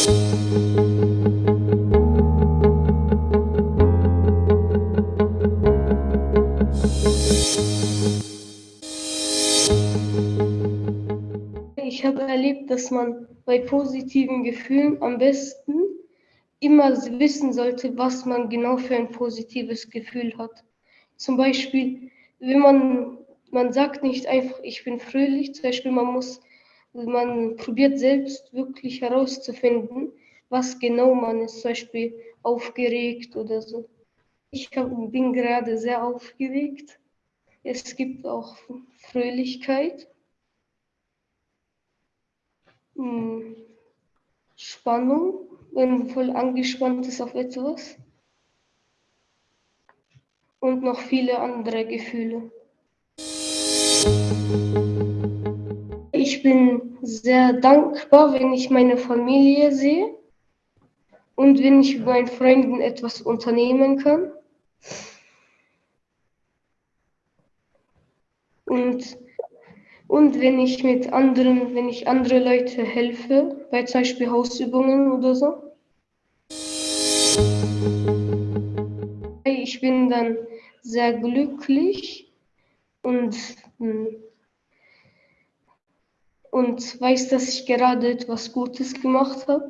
Ich habe erlebt, dass man bei positiven Gefühlen am besten immer wissen sollte, was man genau für ein positives Gefühl hat. Zum Beispiel, wenn man, man sagt nicht einfach, ich bin fröhlich, zum Beispiel, man muss, man probiert selbst wirklich herauszufinden, was genau man ist, zum Beispiel aufgeregt oder so. Ich bin gerade sehr aufgeregt. Es gibt auch Fröhlichkeit. Hm. Spannung, wenn man voll angespannt ist auf etwas. Und noch viele andere Gefühle. Bin sehr dankbar, wenn ich meine Familie sehe und wenn ich mit meinen Freunden etwas unternehmen kann. Und und wenn ich mit anderen, wenn ich andere Leute helfe, bei zum Beispiel Hausübungen oder so. Ich bin dann sehr glücklich und, hm, und weiß, dass ich gerade etwas Gutes gemacht habe.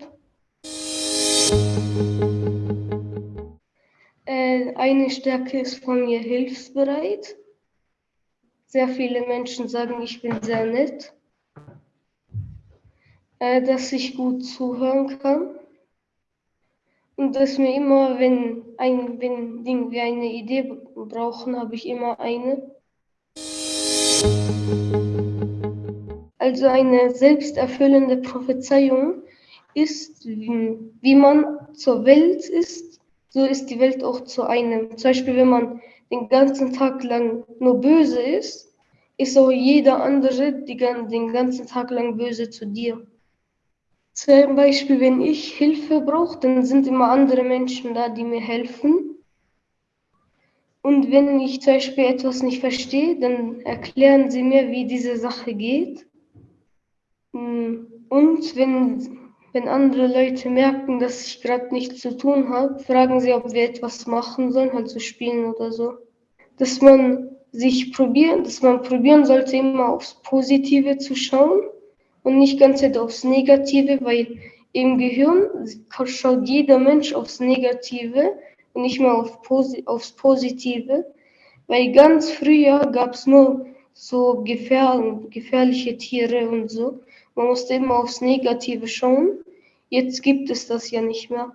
Äh, eine Stärke ist von mir hilfsbereit. Sehr viele Menschen sagen, ich bin sehr nett, äh, dass ich gut zuhören kann und dass mir immer, wenn ein wenn Ding wir eine Idee brauchen, habe ich immer eine. Also eine selbsterfüllende Prophezeiung ist, wie, man zur Welt ist, so ist die Welt auch zu einem. Zum Beispiel, wenn man den ganzen Tag lang nur böse ist, ist auch jeder andere den ganzen Tag lang böse zu dir. Zum Beispiel, wenn ich Hilfe brauche, dann sind immer andere Menschen da, die mir helfen. Und wenn ich zum Beispiel etwas nicht verstehe, dann erklären sie mir, wie diese Sache geht. Und wenn, wenn andere Leute merken, dass ich gerade nichts zu tun habe, fragen sie, ob wir etwas machen sollen, halt so spielen oder so dass man sich probieren, dass man probieren sollte, immer aufs Positive zu schauen und nicht ganz aufs Negative, weil im Gehirn schaut jeder Mensch aufs Negative und nicht mehr auf Posi aufs Positive, weil ganz früher gab es nur so gefähr gefährliche Tiere und so. Man musste immer aufs Negative schauen. Jetzt gibt es das ja nicht mehr.